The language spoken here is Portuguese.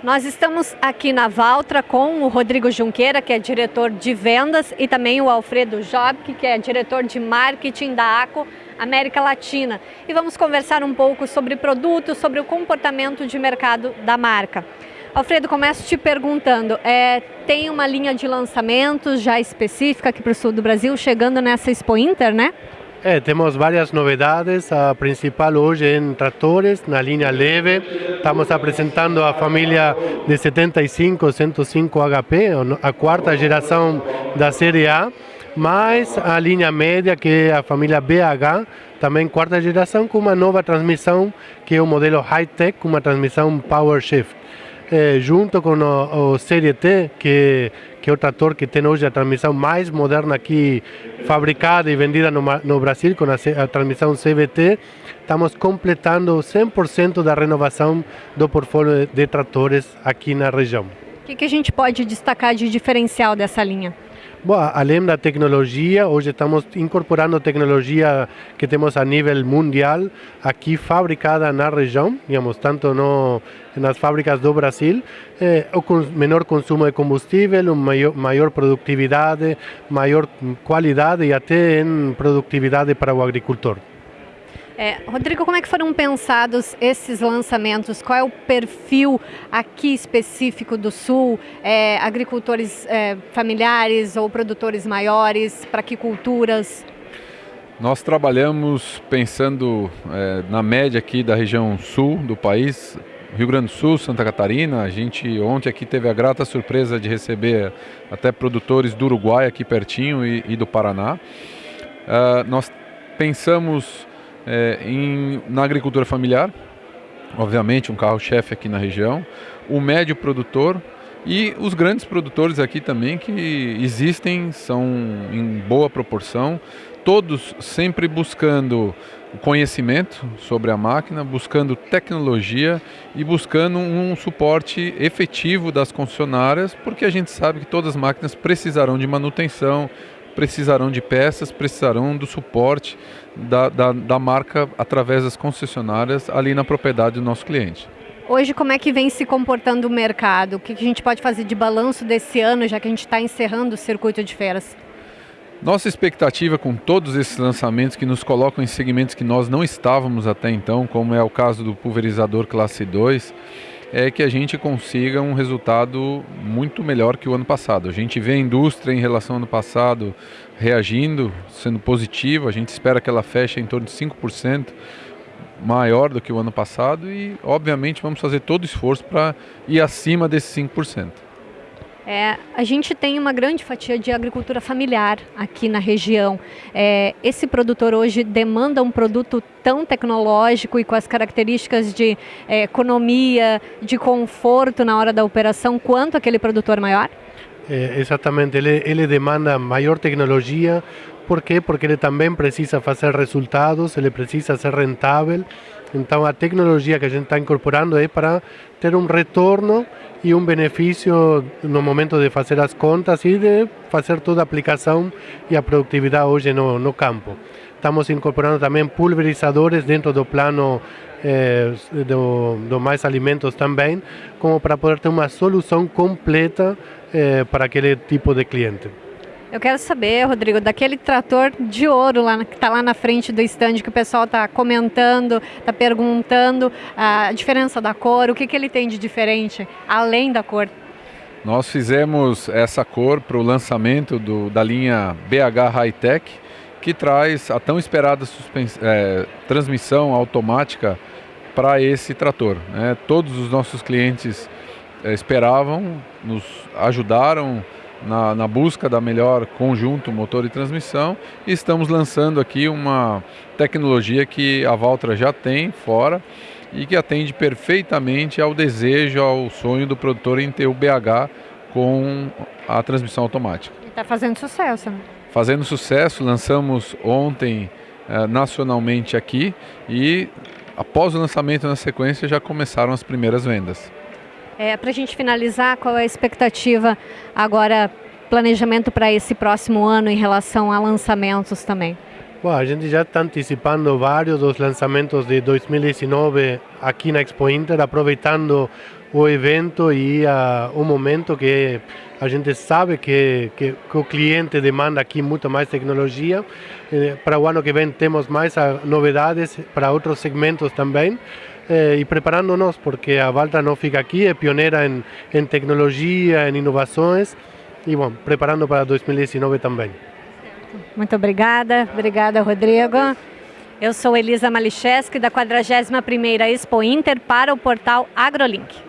Nós estamos aqui na Valtra com o Rodrigo Junqueira, que é diretor de vendas, e também o Alfredo Jobk, que é diretor de marketing da ACO América Latina. E vamos conversar um pouco sobre produtos, sobre o comportamento de mercado da marca. Alfredo, começo te perguntando, é, tem uma linha de lançamentos já específica aqui para o sul do Brasil, chegando nessa Expo Inter, né? É, temos várias novidades. A principal hoje é em tratores, na linha leve. Estamos apresentando a família de 75 105 HP, a quarta geração da série A, mais a linha média, que é a família BH, também quarta geração, com uma nova transmissão, que é o modelo high-tech, uma transmissão Power Shift eh, junto com o, o Série T, que, que é o trator que tem hoje a transmissão mais moderna aqui, fabricada e vendida no, no Brasil, com a, a transmissão CVT, estamos completando 100% da renovação do portfólio de tratores aqui na região. O que, que a gente pode destacar de diferencial dessa linha? Bom, além da tecnologia, hoje estamos incorporando tecnologia que temos a nível mundial, aqui fabricada na região, digamos, tanto no, nas fábricas do Brasil, eh, o menor consumo de combustível, maior, maior produtividade, maior qualidade e até em produtividade para o agricultor. É, Rodrigo, como é que foram pensados esses lançamentos? Qual é o perfil aqui específico do Sul? É, agricultores é, familiares ou produtores maiores? Para que culturas? Nós trabalhamos pensando é, na média aqui da região sul do país, Rio Grande do Sul, Santa Catarina. A gente ontem aqui teve a grata surpresa de receber até produtores do Uruguai aqui pertinho e, e do Paraná. Uh, nós pensamos é, em, na agricultura familiar, obviamente um carro-chefe aqui na região, o médio produtor e os grandes produtores aqui também que existem, são em boa proporção, todos sempre buscando conhecimento sobre a máquina, buscando tecnologia e buscando um suporte efetivo das concessionárias, porque a gente sabe que todas as máquinas precisarão de manutenção, precisarão de peças, precisarão do suporte da, da, da marca através das concessionárias ali na propriedade do nosso cliente. Hoje, como é que vem se comportando o mercado? O que a gente pode fazer de balanço desse ano, já que a gente está encerrando o circuito de feiras? Nossa expectativa com todos esses lançamentos que nos colocam em segmentos que nós não estávamos até então, como é o caso do pulverizador classe 2, é que a gente consiga um resultado muito melhor que o ano passado. A gente vê a indústria em relação ao ano passado reagindo, sendo positiva, a gente espera que ela feche em torno de 5% maior do que o ano passado e, obviamente, vamos fazer todo o esforço para ir acima desses 5%. É, a gente tem uma grande fatia de agricultura familiar aqui na região. É, esse produtor hoje demanda um produto tão tecnológico e com as características de é, economia, de conforto na hora da operação, quanto aquele produtor maior? É, exatamente, ele, ele demanda maior tecnologia. Por quê? Porque ele também precisa fazer resultados, ele precisa ser rentável. Então a tecnologia que a gente está incorporando é para ter um retorno e um benefício no momento de fazer as contas e de fazer toda a aplicação e a produtividade hoje no, no campo. Estamos incorporando também pulverizadores dentro do plano eh, do, do, Mais Alimentos também, como para poder ter uma solução completa eh, para aquele tipo de cliente. Eu quero saber, Rodrigo, daquele trator de ouro lá, que está lá na frente do stand que o pessoal está comentando, está perguntando a diferença da cor, o que, que ele tem de diferente, além da cor. Nós fizemos essa cor para o lançamento do, da linha BH High Tech, que traz a tão esperada é, transmissão automática para esse trator. Né? Todos os nossos clientes é, esperavam, nos ajudaram na, na, busca da melhor conjunto motor e transmissão e estamos lançando aqui uma tecnologia que a Valtra já tem fora e que atende perfeitamente ao desejo, ao sonho do produtor em ter o BH com a transmissão automática. Está fazendo sucesso, né? Fazendo sucesso, lançamos ontem eh, nacionalmente aqui e após o lançamento na sequência já começaram as primeiras vendas. É, para a gente finalizar, qual é a expectativa agora, planejamento para esse próximo ano em relação a lançamentos também? Bom, a gente já está antecipando vários dos lançamentos de 2019 aqui na Expo Inter, aproveitando o evento e uh, o momento que a gente sabe que, que, que, o cliente demanda aqui muito mais tecnologia. Eh, para o ano que vem temos mais uh, novidades para outros segmentos também. Eh, e preparando-nos, porque a Valtra não fica aqui, é pioneira em, em tecnologia, em inovações, e bom, preparando para 2019 também. Muito obrigada, obrigada Rodrigo. Eu sou Elisa Malicheski, da 41ª Expo Inter, para o portal AgroLink.